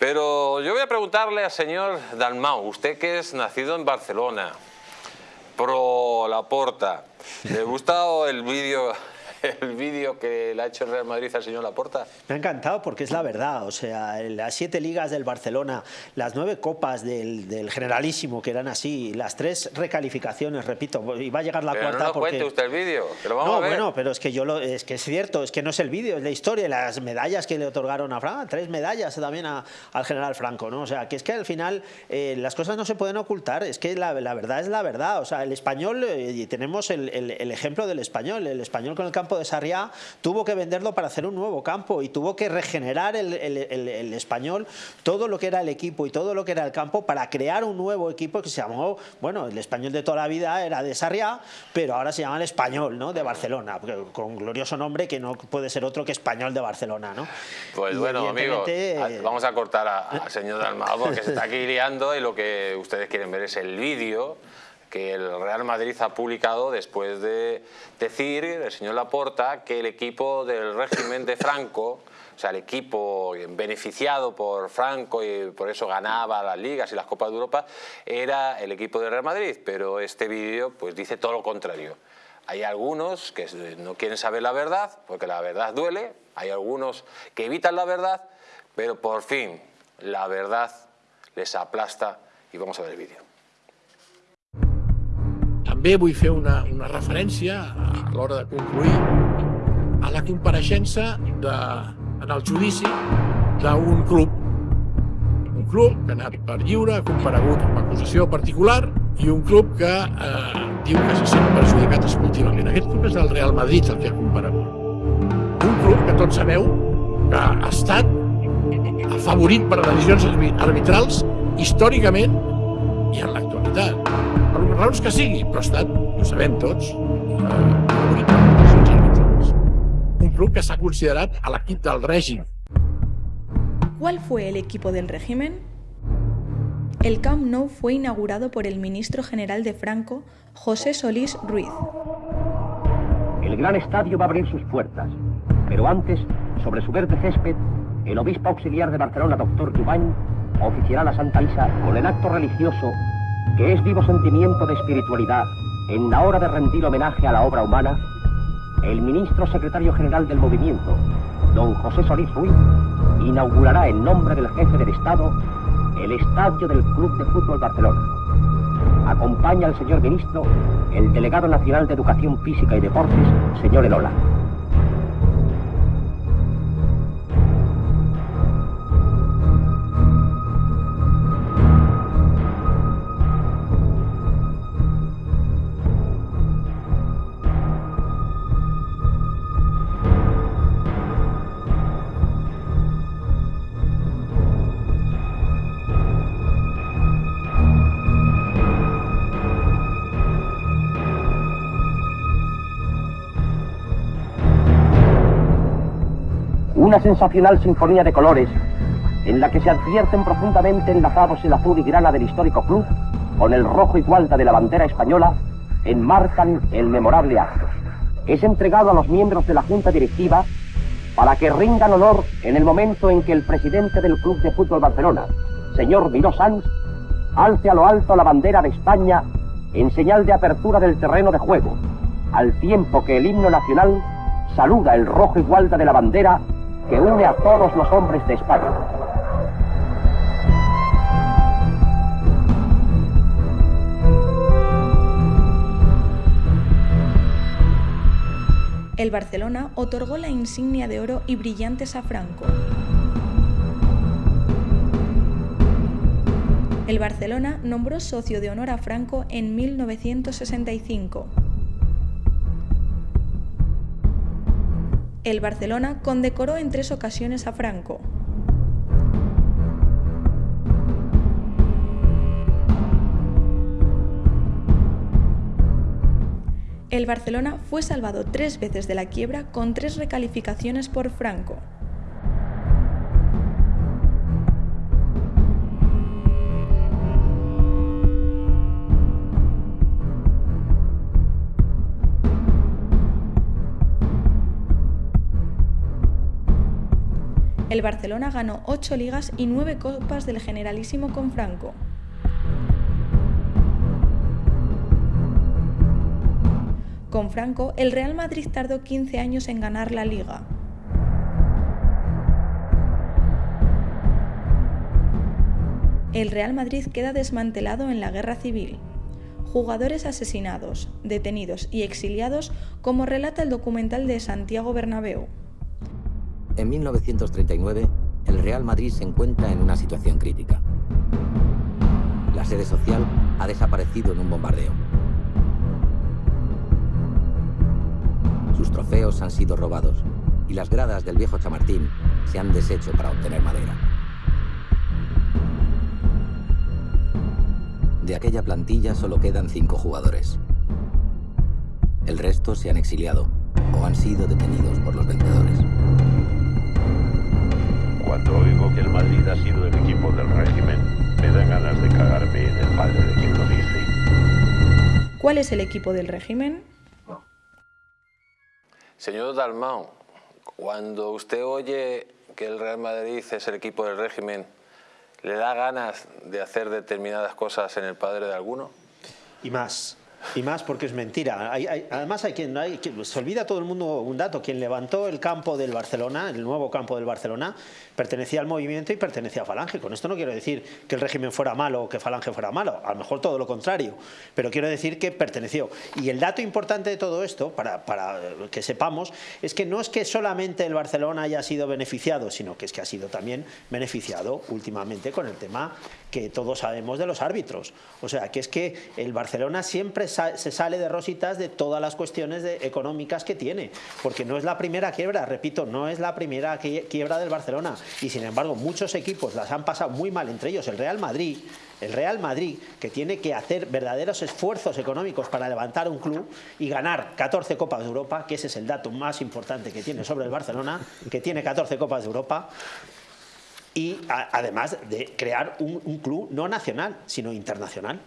Pero yo voy a preguntarle al señor Dalmau, usted que es nacido en Barcelona, pro Laporta, ¿le gusta el vídeo el vídeo que le ha hecho el Real Madrid al señor Laporta? Me ha encantado porque es la verdad, o sea, las siete ligas del Barcelona, las nueve copas del, Generalísimo que eran así, las tres recalificaciones, repito, y va a llegar la pero cuarta no porque... cuente usted el vídeo, que lo vamos no, a ver. bueno, pero es que yo lo, es que es cierto, es que no es el vídeo, es la historia, las medallas que le otorgaron a Franco, tres medallas también al general Franco, ¿no? O sea, que es que al final eh, las cosas no se pueden ocultar, es que la, verdad es la verdad, o sea, el español, eh, y tenemos el, el ejemplo del español, el español con el campo de Sarriá tuvo que venderlo para hacer un nuevo campo y tuvo que regenerar el, español todo lo que era el equipo y todo lo que era el campo para crear un nuevo equipo que se llamó, bueno, el español de toda la vida era de Sarriá, pero ahora se llama el español, ¿no? De Barcelona, con glorioso nombre que no puede ser otro que español de Barcelona, ¿no? Pues bueno, amigos, vamos a cortar al señor Dalmau porque se está aquí liando y lo que ustedes quieren ver es el vídeo que el Real Madrid ha publicado después de decir, el señor Laporta, que el equipo del régimen de Franco, o sea, el equipo beneficiado por Franco y por eso ganaba las ligas y las Copas de Europa, era el equipo del Real Madrid, pero este vídeo pues dice todo lo contrario. Hay algunos que no quieren saber la verdad, porque la verdad duele, hay algunos que evitan la verdad, pero por fin la verdad les aplasta y vamos a ver el vídeo. També vull fer una, una referència a l'hora de concluir a la compareixença de, en el judici d'un club. Un club que ha anat per lliure, ha comparegut amb acusació particular i un club que eh, diu que se sent perjudicat esportivament. Aquest club és el Real Madrid el que ha comparegut. Un club que tots sabeu que ha estat afavorit per decisions arbitrals històricament per raons que sigui, però ha estat, ho sabem tots, eh, un club que s'ha considerat a l'equip del règim. ¿Cuál fue el equipo del régimen? El Camp Nou fue inaugurado por el ministro general de Franco, José Solís Ruiz. El gran estadio va a abrir sus puertas, pero antes, sobre su verde césped, el obispo auxiliar de Barcelona, doctor Jubany, oficiará la Santa Misa con el acto religioso que es vivo sentimiento de espiritualidad en la hora de rendir homenaje a la obra humana, el ministro secretario general del movimiento, don José Solís Ruiz, inaugurará en nombre del jefe del Estado el estadio del Club de Fútbol Barcelona. Acompaña al señor ministro el delegado nacional de Educación Física y Deportes, señor Elola. Una sensacional sinfonía de colores en la que se advierten profundamente enlazados el azul y grana del histórico club con el rojo y gualda de la bandera española, enmarcan el memorable acto. Es entregado a los miembros de la Junta Directiva para que rindan honor en el momento en que el presidente del Club de Fútbol Barcelona, señor Miró Sanz, alce a lo alto la bandera de España en señal de apertura del terreno de juego, al tiempo que el himno nacional saluda el rojo y gualda de la bandera que une a todos los hombres de España. El Barcelona otorgó la insignia de oro y brillantes a Franco. El Barcelona nombró socio de honor a Franco en 1965. El Barcelona condecoró en tres ocasiones a Franco. El Barcelona fue salvado tres veces de la quiebra con tres recalificaciones por Franco. El el Barcelona ganó 8 ligas y 9 copas del Generalísimo con Franco. Con Franco, el Real Madrid tardó 15 años en ganar la liga. El Real Madrid queda desmantelado en la guerra civil. Jugadores asesinados, detenidos y exiliados, como relata el documental de Santiago Bernabéu. En 1939, el Real Madrid se encuentra en una situación crítica. La sede social ha desaparecido en un bombardeo. Sus trofeos han sido robados y las gradas del viejo Chamartín se han deshecho para obtener madera. De aquella plantilla solo quedan cinco jugadores. El resto se han exiliado o han sido detenidos por los vencedores. Ha sido el equipo del régimen, me dan ganas de cagarme en el padre de quien lo dice. ¿Cuál es el equipo del régimen? Señor Dalmau, cuando usted oye que el Real Madrid es el equipo del régimen, ¿le da ganas de hacer determinadas cosas en el padre de alguno? Y más. Y más porque es mentira. además, hay quien, se olvida todo el mundo un dato. Quien levantó el campo del Barcelona, el nuevo campo del Barcelona, pertenecía al movimiento y pertenecía a Falange. Con esto no quiero decir que el régimen fuera malo o que Falange fuera malo. A lo mejor todo lo contrario. Pero quiero decir que perteneció. Y el dato importante de todo esto, para, para que sepamos, es que no es que solamente el Barcelona haya sido beneficiado, sino que es que ha sido también beneficiado últimamente con el tema que todos sabemos de los árbitros. O sea, que es que el Barcelona siempre se sale de rositas de todas las cuestiones económicas que tiene, porque no es la primera quiebra, repito, no es la primera quiebra del Barcelona, y sin embargo muchos equipos las han pasado muy mal, entre ellos el Real Madrid, el Real Madrid, que tiene que hacer verdaderos esfuerzos económicos para levantar un club y ganar 14 Copas de Europa, que ese es el dato más importante que tiene sobre el Barcelona, que tiene 14 Copas de Europa, y además de crear un, club no nacional, sino internacional.